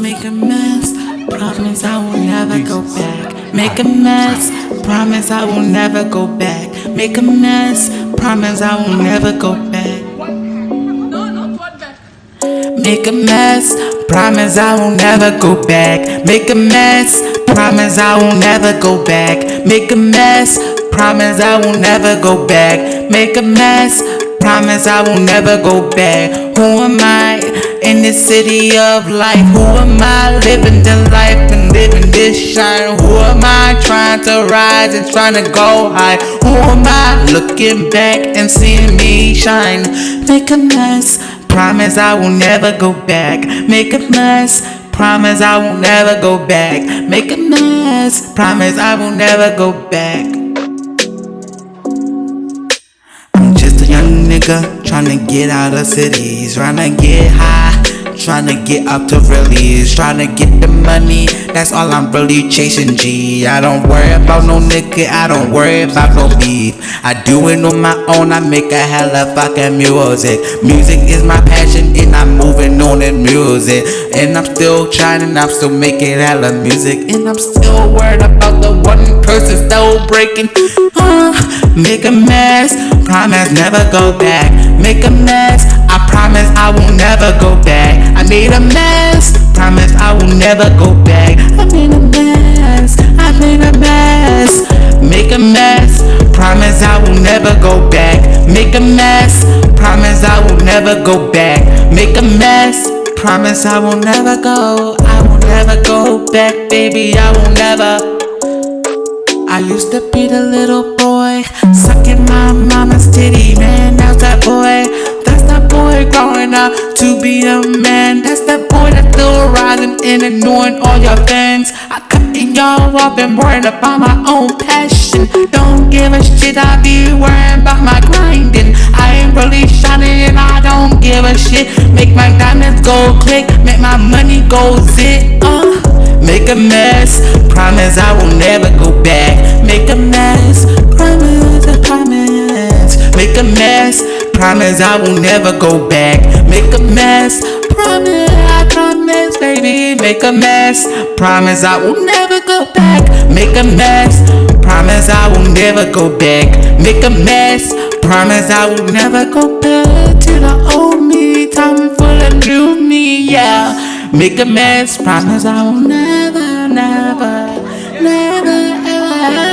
Make a mess, promise I will never go back. Make a mess, promise I will never go back. Make a mess, promise I will never go back. Make a mess, promise I will never go back. Make a mess, promise I will never go back. Make a mess, promise I will never go back. Make a mess, promise I will never go back. Who am I in this city of life? Who am I living the life and living this shine? Who am I trying to rise and trying to go high? Who am I looking back and seeing me shine? Make a mess, promise I will never go back. Make a mess. Promise I will never go back. Make a mess. Promise I will never go back. I'm just a young nigga tryna get out of cities, tryna get high, tryna get up to release, tryna get the money. That's all I'm really chasing, G. I don't worry about no nigga, I don't worry about no beef. I do it on my own, I make a hella fucking music. Music is my passion, and I'm moving on in music. And I'm still trying, and I'm still making hella music. And I'm still worried about the one person still breaking. Uh, make a mess, promise never go back. Make a mess, I promise I will never go back. I made a mess, promise I will never go back. I made a mess, I made a mess. Make a mess, promise I will never go back. Make a mess, promise I will never go back. Make a mess, promise I will never go. I will never go back, baby. I will never. I used to be the little boy, sucking my rising and ignoring all your fans. I cutting y'all off and worrying about my own passion. Don't give a shit, I be worrying about my grinding. I ain't really shining and I don't give a shit. Make my diamonds go click, make my money go zit. Uh. Make a mess, promise I will never go back. Make a mess, promise, I promise. Make a mess, promise I will never go back. Make a mess, promise, Baby. Make a mess, promise I will never go back. Make a mess, promise I will never go back. Make a mess, promise I will never go back to the old me. Time full of new me, yeah. Make a mess, promise I will never, never, never.